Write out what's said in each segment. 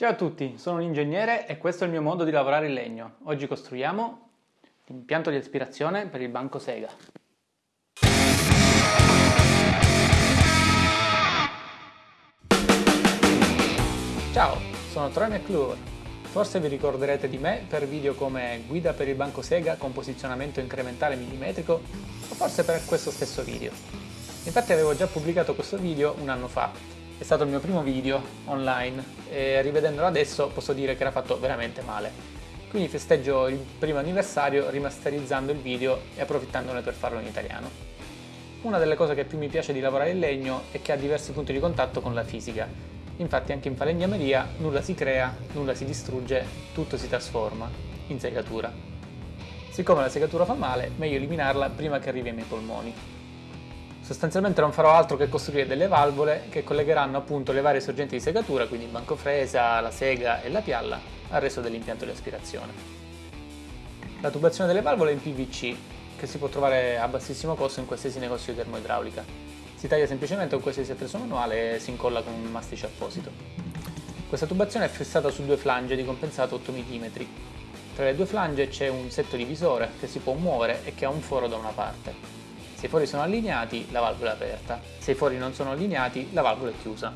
Ciao a tutti, sono un ingegnere e questo è il mio modo di lavorare in legno. Oggi costruiamo l'impianto di aspirazione per il banco Sega. Ciao, sono Troy McClure. Forse vi ricorderete di me per video come guida per il banco Sega con posizionamento incrementale millimetrico o forse per questo stesso video. Infatti avevo già pubblicato questo video un anno fa è stato il mio primo video online e rivedendolo adesso posso dire che era fatto veramente male. Quindi festeggio il primo anniversario rimasterizzando il video e approfittandone per farlo in italiano. Una delle cose che più mi piace di lavorare in legno è che ha diversi punti di contatto con la fisica. Infatti anche in falegnameria nulla si crea, nulla si distrugge, tutto si trasforma in segatura. Siccome la segatura fa male, meglio eliminarla prima che arrivi ai miei polmoni. Sostanzialmente non farò altro che costruire delle valvole che collegheranno appunto le varie sorgenti di segatura, quindi il banco fresa, la sega e la pialla, al resto dell'impianto di aspirazione. La tubazione delle valvole è in PVC, che si può trovare a bassissimo costo in qualsiasi negozio di termoidraulica. Si taglia semplicemente con qualsiasi attrezzo manuale e si incolla con un mastice apposito. Questa tubazione è fissata su due flange di compensato 8 mm. Tra le due flange c'è un setto divisore che si può muovere e che ha un foro da una parte. Se i fori sono allineati, la valvola è aperta. Se i fori non sono allineati, la valvola è chiusa.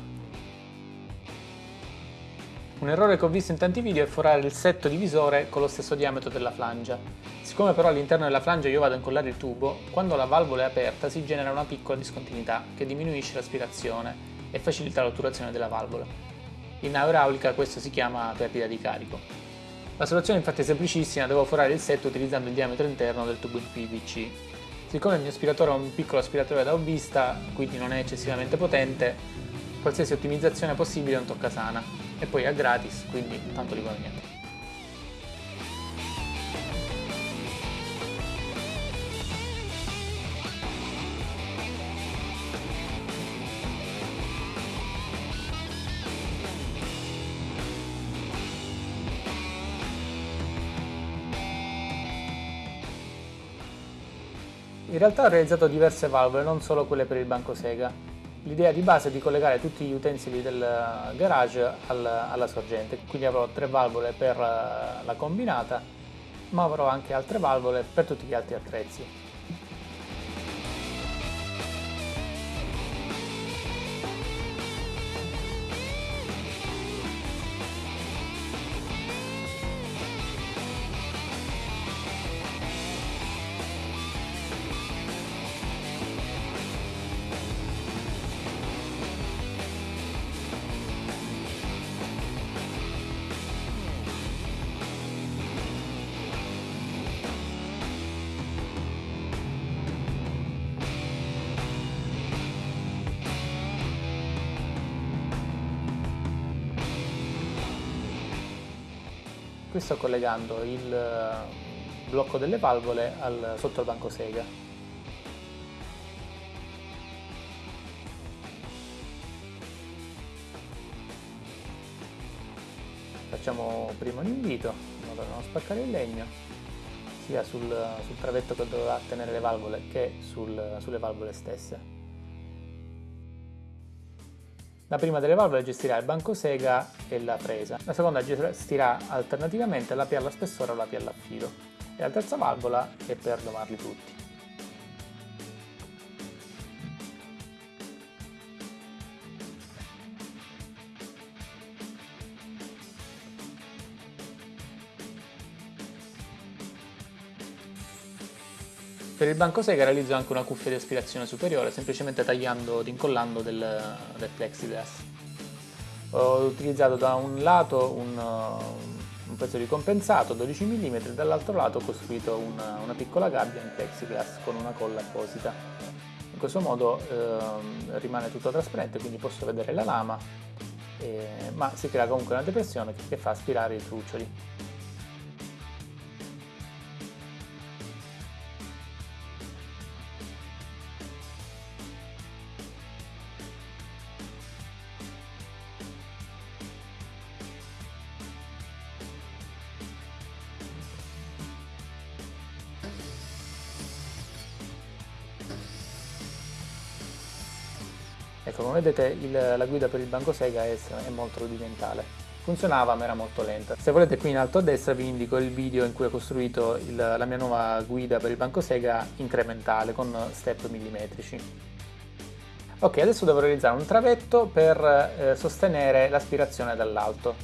Un errore che ho visto in tanti video è forare il setto divisore con lo stesso diametro della flangia. Siccome però all'interno della flangia io vado a incollare il tubo, quando la valvola è aperta si genera una piccola discontinuità che diminuisce l'aspirazione e facilita l'otturazione della valvola. In aeraulica questo si chiama perdita di carico. La soluzione infatti è semplicissima, devo forare il setto utilizzando il diametro interno del tubo in PVC Siccome il mio aspiratore è un piccolo aspiratore da hobbista, quindi non è eccessivamente potente, qualsiasi ottimizzazione possibile è un tocca sana e poi è gratis, quindi tanto di niente. In realtà ho realizzato diverse valvole, non solo quelle per il banco Sega. L'idea di base è di collegare tutti gli utensili del garage alla sorgente, quindi avrò tre valvole per la combinata, ma avrò anche altre valvole per tutti gli altri attrezzi. Qui sto collegando il eh, blocco delle valvole al, banco sega. Facciamo prima un invito, in modo da non spaccare il legno, sia sul, sul travetto che dovrà tenere le valvole che sul, sulle valvole stesse. La prima delle valvole gestirà il banco sega e la presa, la seconda gestirà alternativamente la pialla spessore o la pialla a filo e la terza valvola è per domarli tutti. Per il banco sega realizzo anche una cuffia di aspirazione superiore, semplicemente tagliando ed incollando del, del plexiglass. Ho utilizzato da un lato un, uh, un pezzo di compensato 12 mm, dall'altro lato ho costruito una, una, piccola gabbia in plexiglass con una colla apposita. In questo modo eh, rimane tutto trasparente, quindi posso vedere la lama, eh, ma si crea comunque una depressione che fa aspirare i truccioli. Come vedete il, la guida per il banco Sega è, è molto rudimentale. funzionava ma era molto lenta. Se volete qui in alto a destra vi indico il video in cui ho costruito il, la mia nuova guida per il banco Sega incrementale con step millimetrici. Ok, adesso devo realizzare un travetto per eh, sostenere l'aspirazione dall'alto.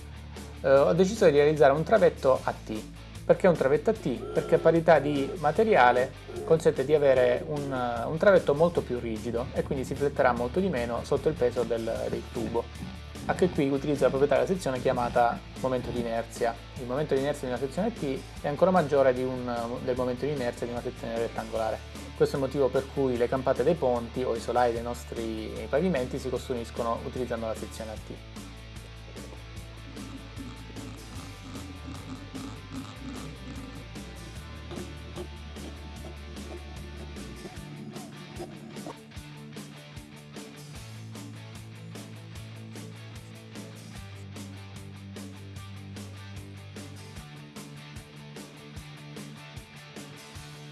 Eh, ho deciso di realizzare un travetto a T. Perché un travetto a T? Perché a parità di materiale consente di avere un, un travetto molto più rigido e quindi si fletterà molto di meno sotto il peso del, del tubo. Anche qui utilizzo la proprietà della sezione chiamata momento di inerzia. Il momento di inerzia di una sezione T è ancora maggiore un, del momento di inerzia di una sezione rettangolare. Questo è il motivo per cui le campate dei ponti o i solai dei nostri pavimenti si costruiscono utilizzando la sezione a T.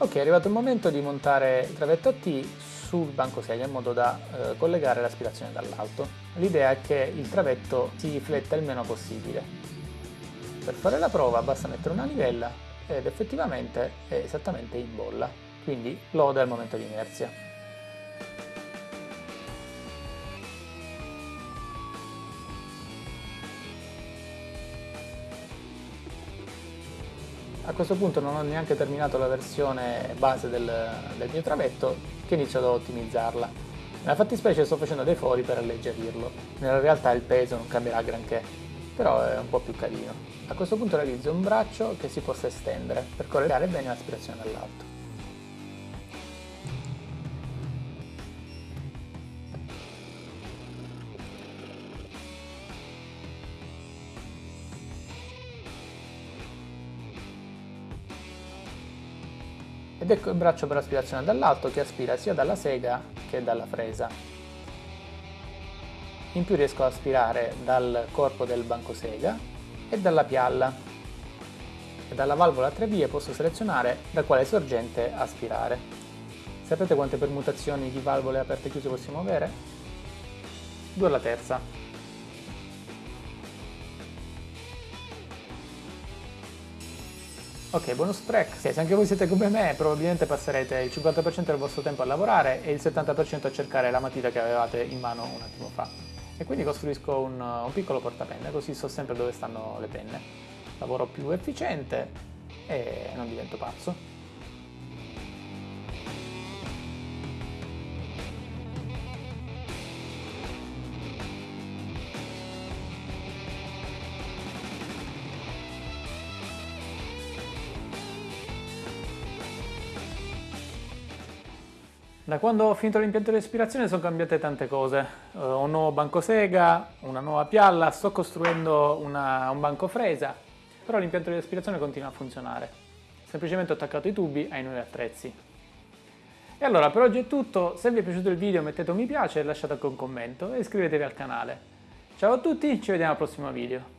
Ok, è arrivato il momento di montare il travetto T sul banco sedia in modo da eh, collegare l'aspirazione dall'alto. L'idea è che il travetto si fletta il meno possibile. Per fare la prova basta mettere una livella ed effettivamente è esattamente in bolla, quindi lode al momento di inerzia. A questo punto non ho neanche terminato la versione base del, del mio travetto che inizio ad ottimizzarla. Nella fattispecie sto facendo dei fori per alleggerirlo, nella realtà il peso non cambierà granché, però è un po' più carino. A questo punto realizzo un braccio che si possa estendere per collegare bene l'aspirazione dall'alto. Ed ecco il braccio per aspirazione dall'alto che aspira sia dalla sega che dalla fresa. In più riesco ad aspirare dal corpo del banco sega e dalla pialla e dalla valvola a tre vie posso selezionare da quale sorgente aspirare. Sapete quante permutazioni di valvole aperte e chiuse possiamo avere? Due alla terza. Ok, bonus track. se anche voi siete come me, probabilmente passerete il 50% del vostro tempo a lavorare e il 70% a cercare la matita che avevate in mano un attimo fa. E quindi costruisco un, un piccolo portapenne, così so sempre dove stanno le penne. Lavoro più efficiente e non divento pazzo. Da quando ho finito l'impianto di respirazione sono cambiate tante cose. Uh, un nuovo banco sega, una nuova pialla, sto costruendo una, un banco fresa, però l'impianto di respirazione continua a funzionare. Semplicemente ho attaccato i tubi ai nuovi attrezzi. E allora per oggi è tutto, se vi è piaciuto il video mettete un mi piace, lasciate anche un commento e iscrivetevi al canale. Ciao a tutti, ci vediamo al prossimo video.